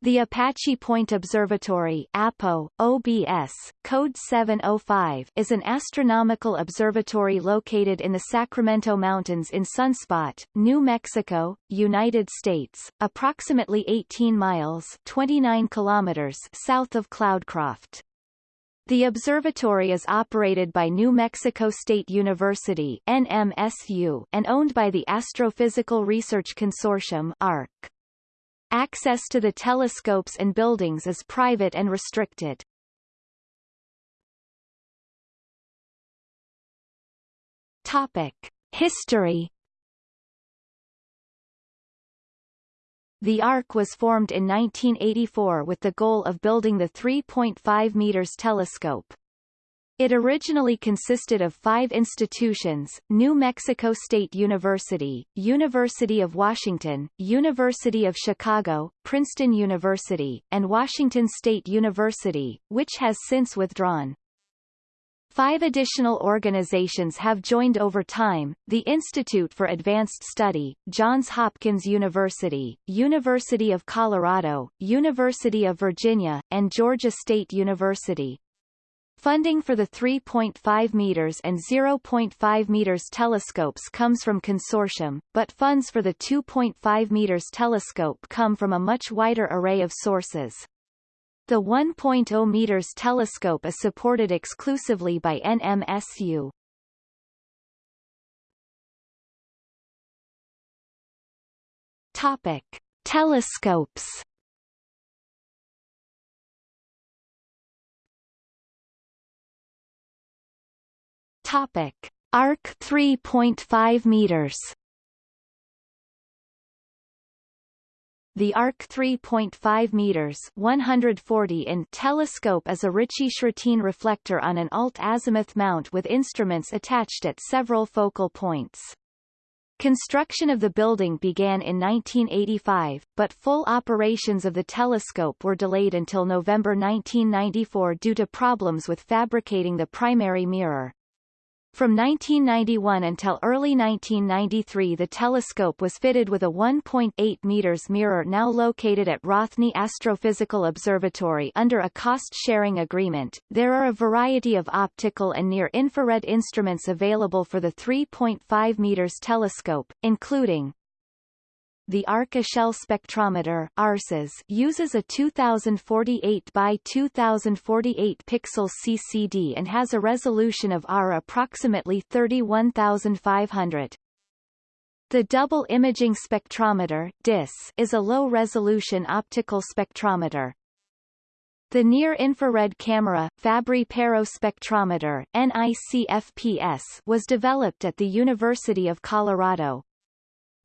The Apache Point Observatory APO, OBS, code 705 is an astronomical observatory located in the Sacramento Mountains in Sunspot, New Mexico, United States, approximately 18 miles 29 kilometers south of Cloudcroft. The observatory is operated by New Mexico State University NMSU and owned by the Astrophysical Research Consortium ARC. Access to the telescopes and buildings is private and restricted. Topic. History The ARC was formed in 1984 with the goal of building the 3.5 meters telescope. It originally consisted of five institutions, New Mexico State University, University of Washington, University of Chicago, Princeton University, and Washington State University, which has since withdrawn. Five additional organizations have joined over time, the Institute for Advanced Study, Johns Hopkins University, University of Colorado, University of Virginia, and Georgia State University. Funding for the 3.5 meters and 0.5 meters telescopes comes from consortium, but funds for the 2.5 meters telescope come from a much wider array of sources. The 1.0 meters telescope is supported exclusively by NMSU. Topic: Telescopes Topic: Arc 3.5 meters. The ARC 3.5 meters 140 in telescope is a Ritchey-Chrétien reflector on an alt-azimuth mount with instruments attached at several focal points. Construction of the building began in 1985, but full operations of the telescope were delayed until November 1994 due to problems with fabricating the primary mirror. From 1991 until early 1993 the telescope was fitted with a 1.8 meters mirror now located at Rothney Astrophysical Observatory under a cost-sharing agreement. There are a variety of optical and near-infrared instruments available for the 3.5 meters telescope, including the ARC-Echelle spectrometer ARCES uses a 2048 by 2048 pixel CCD and has a resolution of R approximately 31500. The Double Imaging Spectrometer DIS is a low-resolution optical spectrometer. The Near-Infrared Camera, Fabry-Perot Spectrometer NICFPS, was developed at the University of Colorado.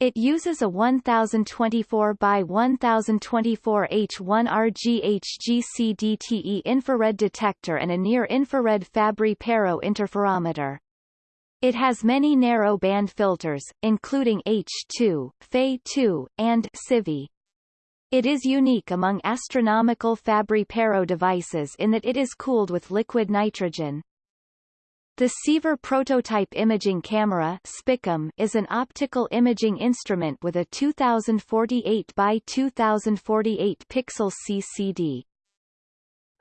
It uses a 1024 by 1024 H1 RGHGCDTE infrared detector and a near-infrared Fabry-Perot interferometer. It has many narrow band filters, including H2, Fe2, and CIVI. It is unique among astronomical Fabry-Perot devices in that it is cooled with liquid nitrogen. The Seaver Prototype Imaging Camera is an optical imaging instrument with a 2048 by 2048 pixel CCD.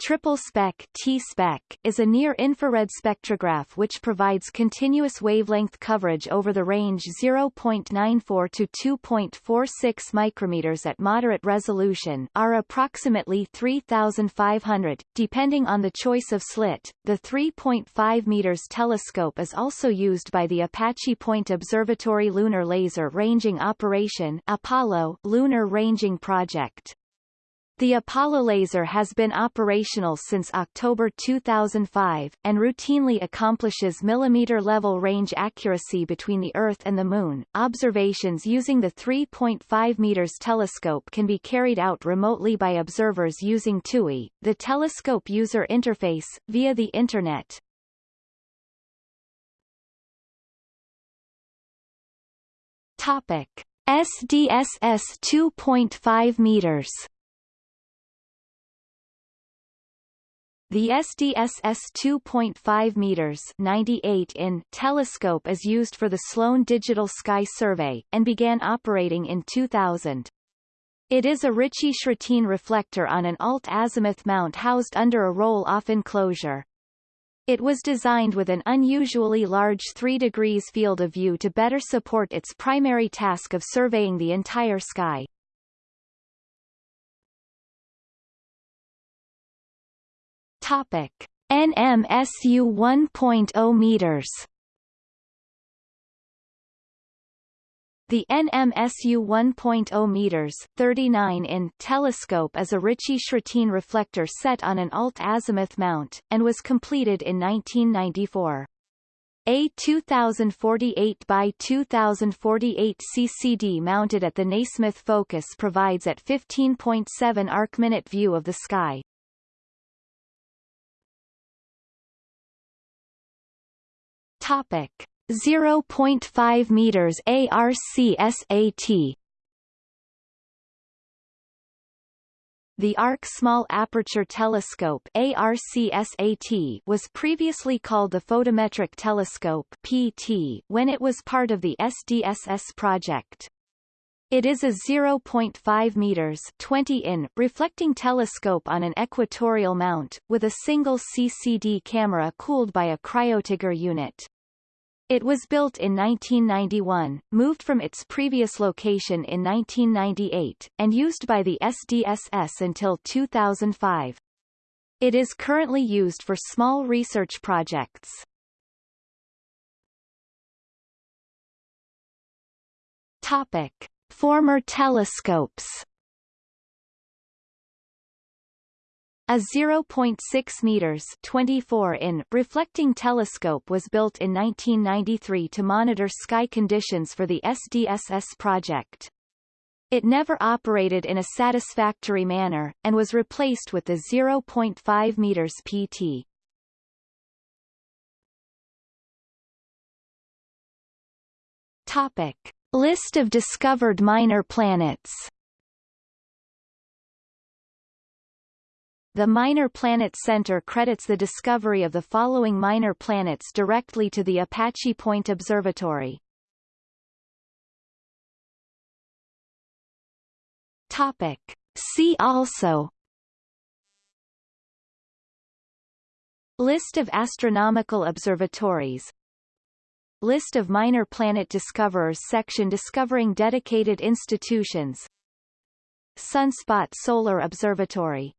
Triple spec T-spec is a near-infrared spectrograph which provides continuous wavelength coverage over the range 0.94 to 2.46 micrometers at moderate resolution are approximately 3,500, depending on the choice of slit. The 3.5 meters telescope is also used by the Apache Point Observatory Lunar Laser Ranging Operation Apollo Lunar Ranging Project. The Apollo laser has been operational since October 2005, and routinely accomplishes millimeter-level range accuracy between the Earth and the Moon. Observations using the 3.5 meters telescope can be carried out remotely by observers using TUI, the telescope user interface, via the Internet. Topic. SDSS 2.5 meters The SDSS 2.5 meters 98 in telescope is used for the Sloan Digital Sky Survey, and began operating in 2000. It is a Ritchey-Chretien reflector on an alt-azimuth mount housed under a roll-off enclosure. It was designed with an unusually large 3 degrees field of view to better support its primary task of surveying the entire sky. Topic: NMSU 1.0 meters. The NMSU 1.0 meters 39 in telescope is a Ritchey-Chretien reflector set on an alt-azimuth mount, and was completed in 1994. A 2048 by 2048 CCD mounted at the Nasmyth focus provides at 15.7 arc-minute view of the sky. Topic: 0.5 meters ARCSAT The ARC Small Aperture Telescope ARCSAT was previously called the Photometric Telescope PT when it was part of the SDSS project. It is a 0.5 meters 20 in reflecting telescope on an equatorial mount, with a single CCD camera cooled by a cryotiger unit. It was built in 1991, moved from its previous location in 1998, and used by the SDSS until 2005. It is currently used for small research projects. Topic. Former telescopes A 0.6 meters 24 in reflecting telescope was built in 1993 to monitor sky conditions for the SDSS project. It never operated in a satisfactory manner, and was replaced with the 0.5 meters PT. Topic. List of discovered minor planets The Minor Planet Center credits the discovery of the following minor planets directly to the Apache Point Observatory. Topic. See also List of astronomical observatories List of minor planet discoverers section discovering dedicated institutions. Sunspot Solar Observatory